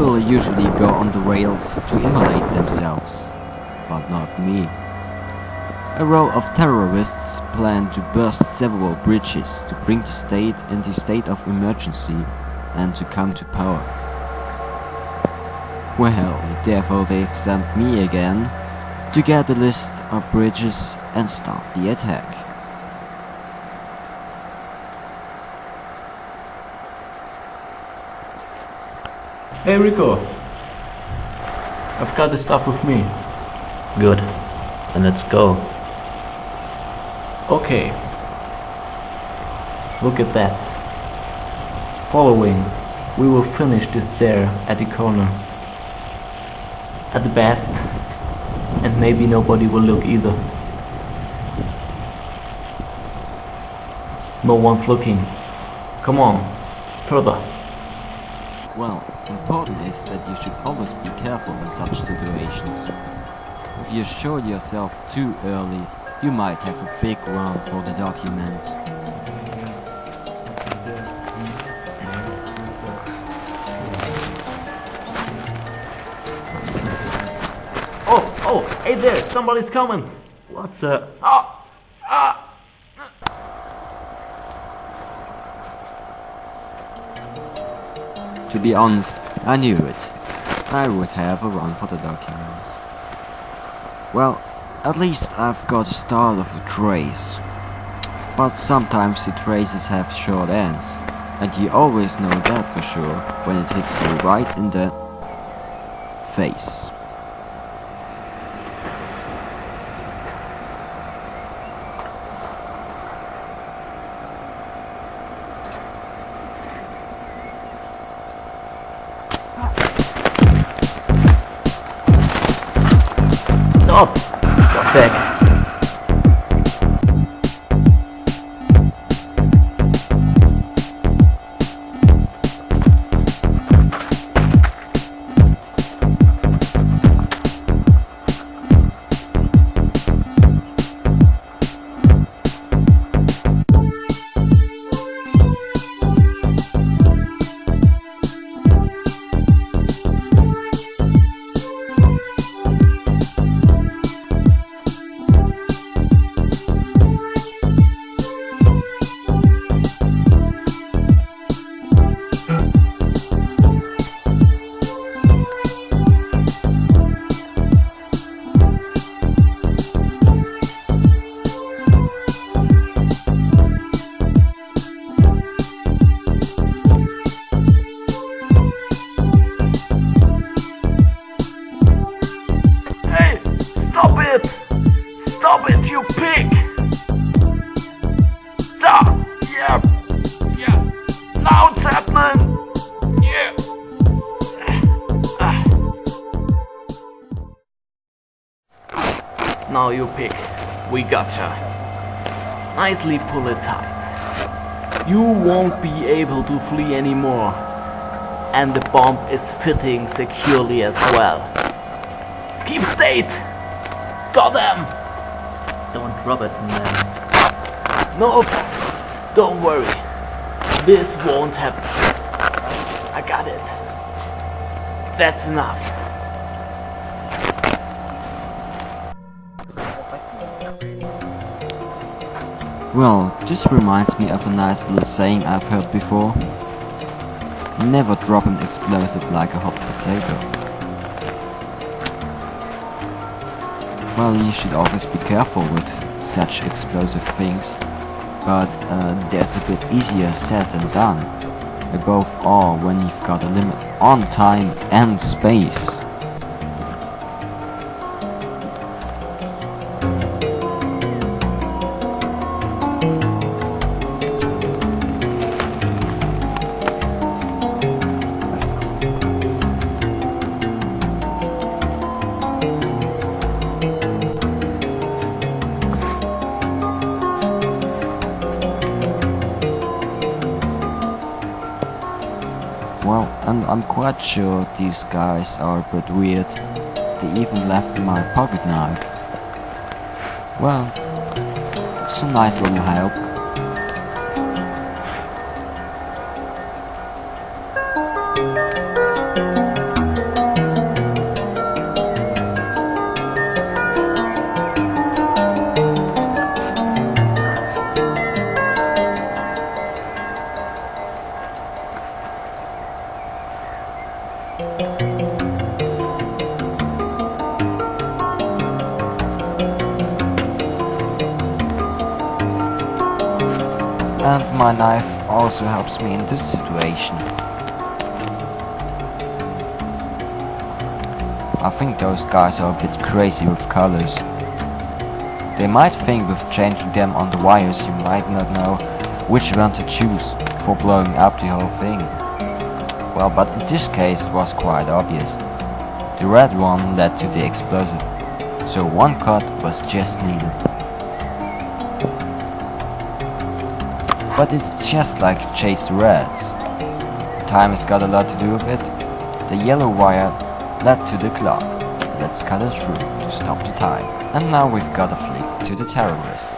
People usually go on the rails to immolate themselves, but not me. A row of terrorists plan to burst several bridges to bring the state into state of emergency and to come to power. Well, therefore they've sent me again to get a list of bridges and start the attack. Hey Rico, I've got the stuff with me. Good, then let's go. Okay, look at that. Following, we will finish this there at the corner. At the best, and maybe nobody will look either. No one's looking. Come on, further. Well, important is that you should always be careful in such situations. If you show yourself too early, you might have a big run for the documents. Oh, oh, hey there, somebody's coming. What's the? Ah, To be honest, I knew it. I would have a run for the documents. Well, at least I've got a start of a trace. But sometimes the traces have short ends, and you always know that for sure when it hits you right in the face. Stop! Got Stop it, you pig! Stop! Yeah! Yeah! Now happening! Yeah! Ah. Now you pig. We gotcha. Nicely pull it tight. You won't be able to flee anymore. And the bomb is fitting securely as well. Keep state! Got them! Don't drop it, man. No, don't worry. This won't happen. I got it. That's enough. Well, this reminds me of a nice little saying I've heard before. Never drop an explosive like a hot potato. Well, you should always be careful with such explosive things, but uh, that's a bit easier said than done. Above all, when you've got a limit on time and space. Well, and I'm quite sure these guys are a bit weird. They even left my pocket knife. Well, it's a nice little help. My knife also helps me in this situation. I think those guys are a bit crazy with colors. They might think with changing them on the wires you might not know which one to choose for blowing up the whole thing. Well, but in this case it was quite obvious. The red one led to the explosive, so one cut was just needed. But it's just like Chase rats. Time has got a lot to do with it. The yellow wire led to the clock. Let's cut it through to stop the time. And now we've got a flick to the terrorists.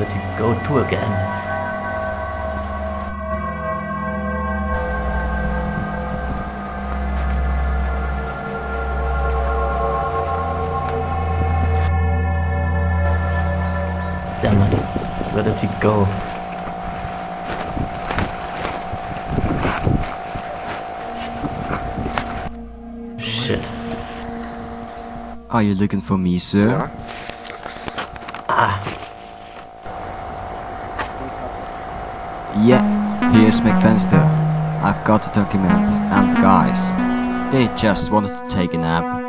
He go to again? Damn it. Where did he go? Shit. Are you looking for me, sir? Ah. Yeah, here's McFenster. I've got the documents and the guys. They just wanted to take a nap.